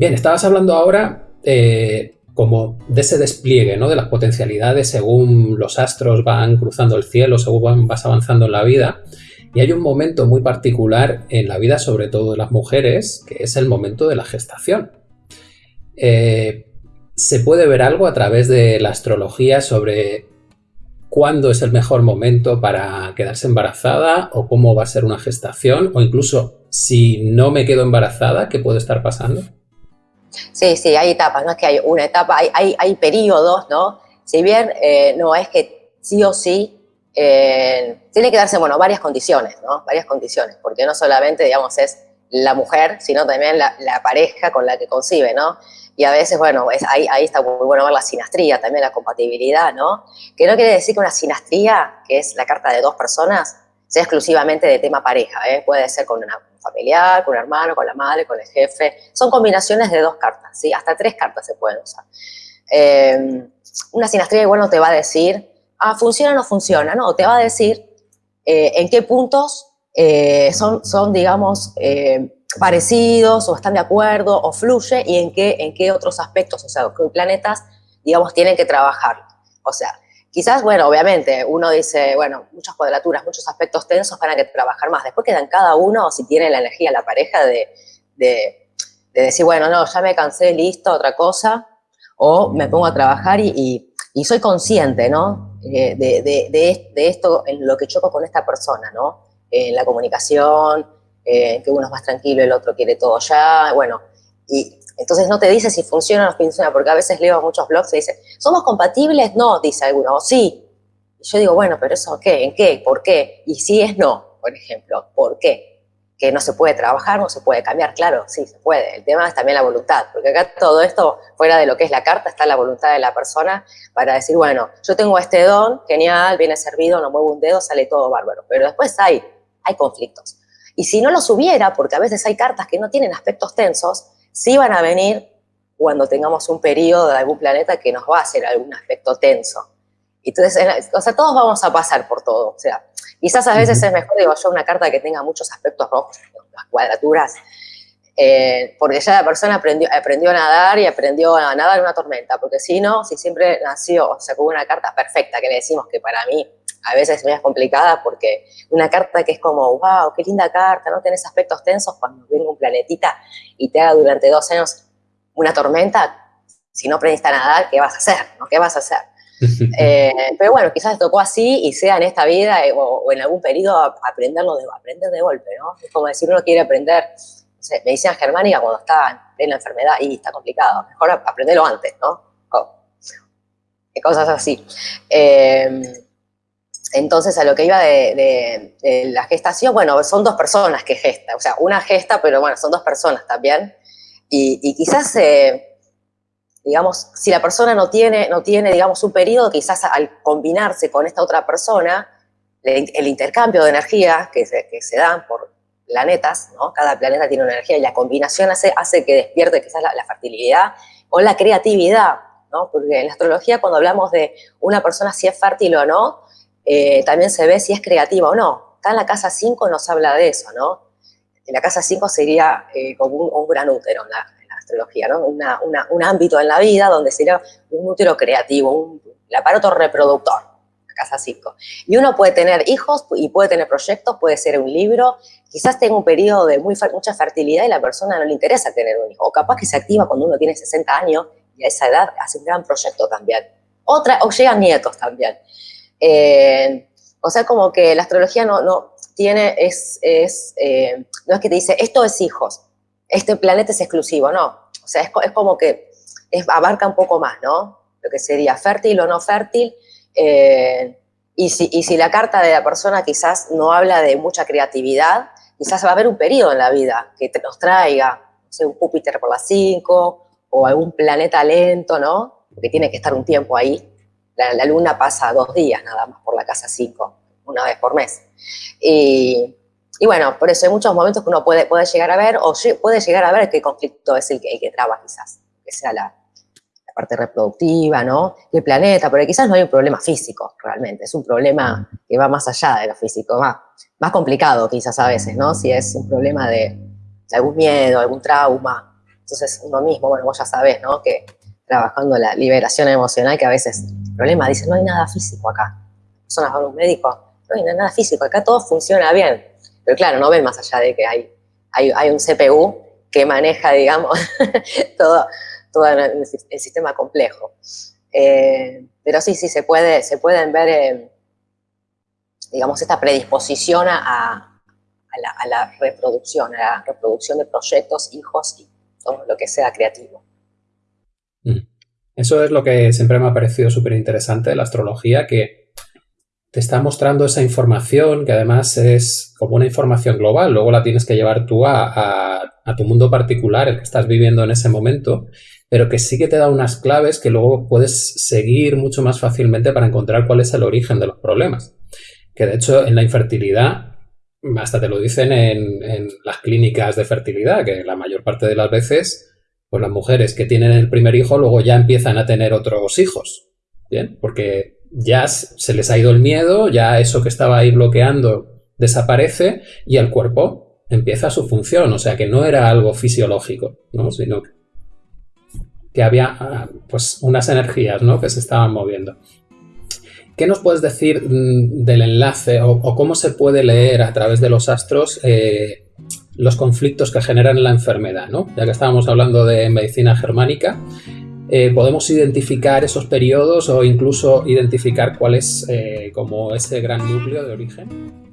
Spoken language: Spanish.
Bien, estabas hablando ahora eh, como de ese despliegue, ¿no? De las potencialidades según los astros van cruzando el cielo, según vas avanzando en la vida. Y hay un momento muy particular en la vida, sobre todo de las mujeres, que es el momento de la gestación. Eh, ¿Se puede ver algo a través de la astrología sobre cuándo es el mejor momento para quedarse embarazada o cómo va a ser una gestación o incluso si no me quedo embarazada, ¿qué puede estar pasando? Sí, sí, hay etapas, no es que hay una etapa, hay, hay, periodos, ¿no? Si bien eh, no es que sí o sí, eh, tiene que darse, bueno, varias condiciones, ¿no? Varias condiciones, porque no solamente, digamos, es la mujer, sino también la, pareja con la que concibe, ¿no? Y a veces, bueno, es, ahí, ahí está muy bueno ver la sinastría, también la compatibilidad, ¿no? Que no quiere decir que una sinastría, que es la carta de dos personas, sea exclusivamente de tema pareja, ¿eh? Puede ser con una familiar, con un hermano, con la madre, con el jefe. Son combinaciones de dos cartas, ¿sí? Hasta tres cartas se pueden usar. Eh, una sinastría igual no te va a decir, ah, funciona o no funciona, no, te va a decir eh, en qué puntos eh, son, son, digamos, parecidos o están de acuerdo o fluye y en qué, en qué otros aspectos, o sea, qué planetas, digamos, tienen que trabajar. O sea, Quizás, bueno, obviamente, uno dice, bueno, muchas cuadraturas, muchos aspectos tensos para que trabajar más. Después quedan cada uno, si tiene la energía, la pareja, de, decir, bueno, no, ya me cansé, listo, otra cosa, o me pongo a trabajar y, soy consciente, ¿no? Eh, de, esto, en lo que choco con esta persona, ¿no? En la comunicación, que uno es más tranquilo, el otro quiere todo ya, bueno, y entonces no te dice si funciona o no funciona, porque a veces leo muchos blogs y dice, ¿somos compatibles? No, dice alguno, o sí. Y yo digo, bueno, pero eso ¿qué? ¿En qué? ¿Por qué? Y si es no, por ejemplo, ¿por qué? Que no se puede trabajar, no se puede cambiar, claro, sí, se puede. El tema es también la voluntad, porque acá todo esto, fuera de lo que es la carta, está la voluntad de la persona para decir, bueno, yo tengo este don, genial, viene servido, no muevo un dedo, sale todo bárbaro. Pero después hay, hay conflictos. Y si no los hubiera, porque a veces hay cartas que no tienen aspectos tensos, sí van a venir cuando tengamos un periodo de algún planeta que nos va a hacer algún aspecto tenso. Entonces, o sea, todos vamos a pasar por todo. O sea, quizás a veces es mejor, digo yo, una carta que tenga muchos aspectos rojos, las cuadraturas, eh, porque ya la persona aprendió, aprendió a nadar y aprendió a nadar en una tormenta, porque si no, si siempre nació, o sea, con una carta perfecta, que le decimos que para mí a veces es complicada porque una carta que es como, wow, qué linda carta, no tenés aspectos tensos cuando viene un planetita y te haga durante dos años una tormenta, si no aprendiste a nadar, ¿qué vas a hacer? ¿no? ¿Qué vas a hacer? Eh, pero bueno, quizás tocó así y sea en esta vida eh, o, en algún periodo aprenderlo de, aprender de golpe, ¿no? Es como decir, uno quiere aprender no sé, medicina germánica cuando está en la enfermedad y está complicado. Mejor aprenderlo antes, ¿no? cosas así. Eh, entonces, a lo que iba de, la gestación, bueno, son dos personas que gestan, o sea, una gesta, pero bueno, son dos personas también. Y, quizás, eh, digamos, si la persona no tiene, no tiene, digamos, un periodo, quizás al combinarse con esta otra persona, el, intercambio de energía que se, que se dan por planetas, ¿no? Cada planeta tiene una energía y la combinación hace, hace que despierte quizás la, fertilidad o la creatividad, ¿no? Porque en la astrología cuando hablamos de una persona si es fértil o no, eh, también se ve si es creativa o no. Está en la casa 5 nos habla de eso, ¿no? En la casa 5 sería eh, como un, gran útero en la, astrología, un ámbito en la vida donde sería un útero creativo, un, el aparato reproductor, la casa 5. Y uno puede tener hijos y puede tener proyectos, puede ser un libro, quizás tenga un periodo de mucha fertilidad y la persona no le interesa tener un hijo, o capaz que se activa cuando uno tiene 60 años y a esa edad hace un gran proyecto también. Otra, o llegan nietos también. Eh, o sea, como que la astrología no tiene, es, es eh, no es que te dice, esto es hijos, este planeta es exclusivo, no. O sea, es, es como que abarca un poco más, ¿no? Lo que sería fértil o no fértil. Eh, y, si, y si la carta de la persona quizás no habla de mucha creatividad, quizás va a haber un periodo en la vida que nos traiga, no sé, un Júpiter por las 5 o algún planeta lento, ¿no? Que tiene que estar un tiempo ahí la, luna pasa dos días nada más por la casa 5, una vez por mes. Y, bueno, por eso hay muchos momentos que uno puede, puede llegar a ver, o puede llegar a ver qué conflicto es el que, que traba quizás, que sea la, parte reproductiva, ¿no? Y el planeta, porque quizás no hay un problema físico realmente, es un problema que va más allá de lo físico, más, más complicado quizás a veces, ¿no? Si es un problema de, algún miedo, algún trauma, Entonces uno mismo, bueno, vos ya sabés, ¿no? Que trabajando la liberación emocional, que a veces el problema dice, no hay nada físico acá. Personas van a un médico, no hay nada físico, acá todo funciona bien. Pero claro, no ven más allá de que hay, hay, un CPU que maneja, digamos, todo, todo el, sistema complejo. Eh, pero sí, sí, se, puede, se pueden ver, eh, digamos, esta predisposición a, la, reproducción, a la reproducción de proyectos, hijos y todo lo que sea creativo. Mm. Eso es lo que siempre me ha parecido súper interesante de la astrología, que te está mostrando esa información, que además es como una información global, luego la tienes que llevar tú a, a tu mundo particular, el que estás viviendo en ese momento, pero que sí que te da unas claves que luego puedes seguir mucho más fácilmente para encontrar cuál es el origen de los problemas. Que de hecho en la infertilidad, hasta te lo dicen en, las clínicas de fertilidad, que la mayor parte de las veces, pues las mujeres que tienen el primer hijo luego ya empiezan a tener otros hijos. Bien, porque ya se les ha ido el miedo, ya eso que estaba ahí bloqueando desaparece y el cuerpo empieza su función. O sea que no era algo fisiológico, ¿no? sino que había ah, pues unas energías ¿no? que se estaban moviendo. ¿Qué nos puedes decir mm, del enlace o, cómo se puede leer a través de los astros eh, los conflictos que generan la enfermedad? ¿no? Ya que estábamos hablando de medicina germánica, eh, ¿podemos identificar esos periodos o incluso identificar cuál es eh, como ese gran núcleo de origen?